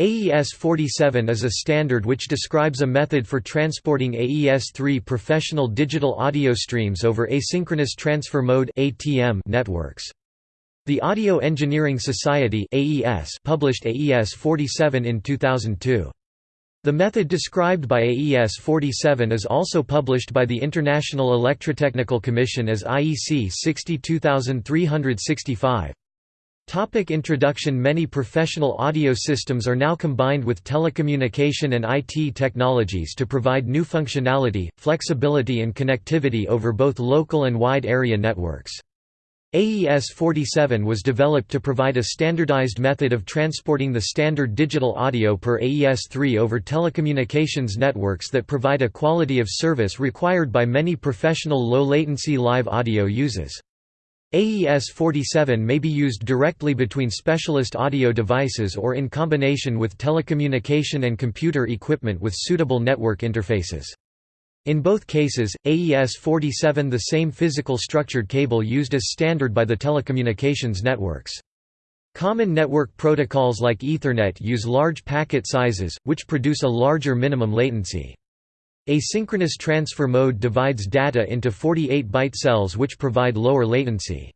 AES-47 is a standard which describes a method for transporting AES-3 professional digital audio streams over asynchronous transfer mode (ATM) networks. The Audio Engineering Society (AES) published AES-47 in 2002. The method described by AES-47 is also published by the International Electrotechnical Commission as IEC 62365. Topic introduction Many professional audio systems are now combined with telecommunication and IT technologies to provide new functionality, flexibility and connectivity over both local and wide area networks. AES-47 was developed to provide a standardized method of transporting the standard digital audio per AES-3 over telecommunications networks that provide a quality of service required by many professional low-latency live audio uses. AES-47 may be used directly between specialist audio devices or in combination with telecommunication and computer equipment with suitable network interfaces. In both cases, AES-47 the same physical structured cable used as standard by the telecommunications networks. Common network protocols like Ethernet use large packet sizes, which produce a larger minimum latency. Asynchronous transfer mode divides data into 48-byte cells which provide lower latency.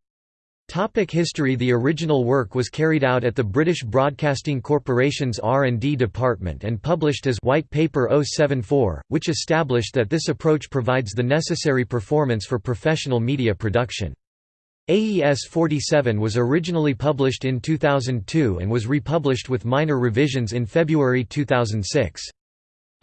Topic history The original work was carried out at the British Broadcasting Corporation's R&D department and published as White Paper 074, which established that this approach provides the necessary performance for professional media production. AES 47 was originally published in 2002 and was republished with minor revisions in February 2006.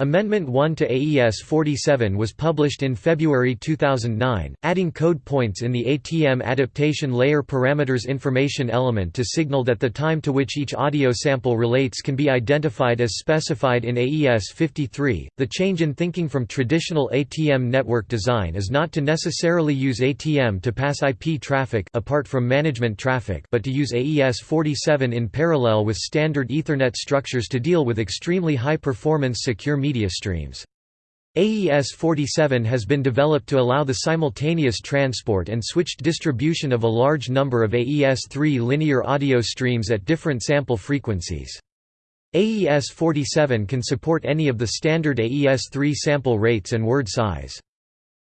Amendment 1 to AES 47 was published in February 2009, adding code points in the ATM adaptation layer parameters information element to signal that the time to which each audio sample relates can be identified as specified in AES 53. The change in thinking from traditional ATM network design is not to necessarily use ATM to pass IP traffic apart from management traffic, but to use AES 47 in parallel with standard Ethernet structures to deal with extremely high performance secure media media streams. AES-47 has been developed to allow the simultaneous transport and switched distribution of a large number of AES-3 linear audio streams at different sample frequencies. AES-47 can support any of the standard AES-3 sample rates and word size.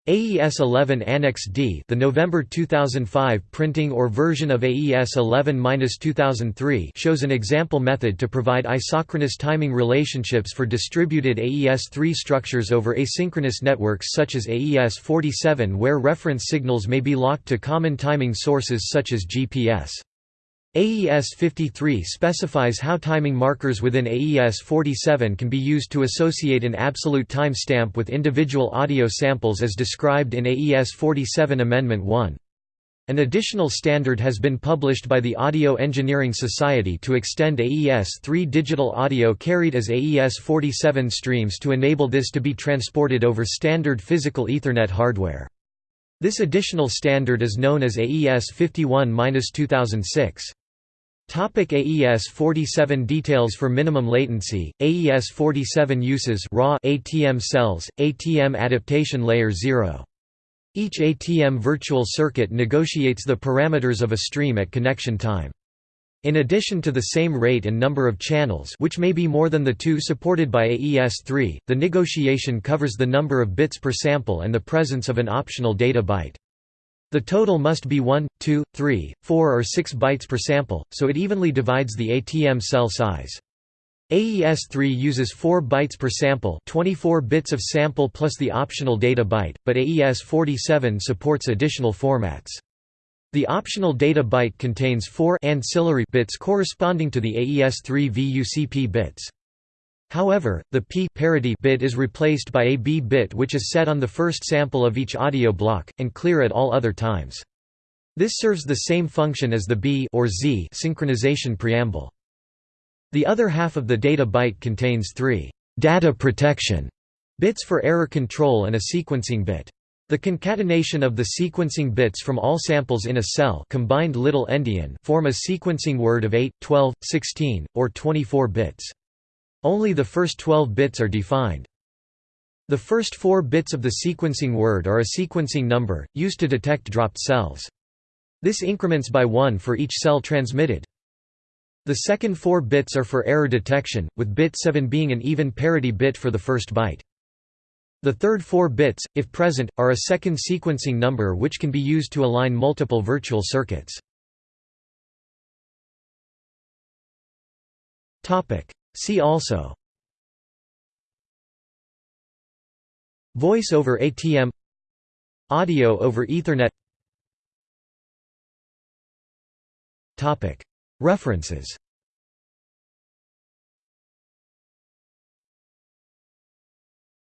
AES 11 Annex D the November 2005 printing or version of AES 11-2003 shows an example method to provide isochronous timing relationships for distributed AES-3 structures over asynchronous networks such as AES-47 where reference signals may be locked to common timing sources such as GPS. AES 53 specifies how timing markers within AES 47 can be used to associate an absolute time stamp with individual audio samples as described in AES 47 Amendment 1. An additional standard has been published by the Audio Engineering Society to extend AES-3 digital audio carried as AES-47 streams to enable this to be transported over standard physical Ethernet hardware. This additional standard is known as AES 51-2006. Topic AES 47 Details for minimum latency, AES 47 uses raw ATM cells, ATM adaptation layer 0. Each ATM virtual circuit negotiates the parameters of a stream at connection time. In addition to the same rate and number of channels which may be more than the two supported by AES-3, the negotiation covers the number of bits per sample and the presence of an optional data byte. The total must be 1, 2, 3, 4 or 6 bytes per sample, so it evenly divides the ATM cell size. AES-3 uses 4 bytes per sample 24 bits of sample plus the optional data byte, but AES-47 supports additional formats. The optional data byte contains 4 ancillary bits corresponding to the AES-3 VUCP bits. However, the P parity bit is replaced by a B bit which is set on the first sample of each audio block, and clear at all other times. This serves the same function as the B or Z synchronization preamble. The other half of the data byte contains three data protection bits for error control and a sequencing bit. The concatenation of the sequencing bits from all samples in a cell combined little endian form a sequencing word of 8, 12, 16, or 24 bits. Only the first 12 bits are defined. The first four bits of the sequencing word are a sequencing number, used to detect dropped cells. This increments by one for each cell transmitted. The second four bits are for error detection, with bit 7 being an even parity bit for the first byte. The third four bits, if present, are a second sequencing number which can be used to align multiple virtual circuits. See also. Voice over ATM Audio over Ethernet. References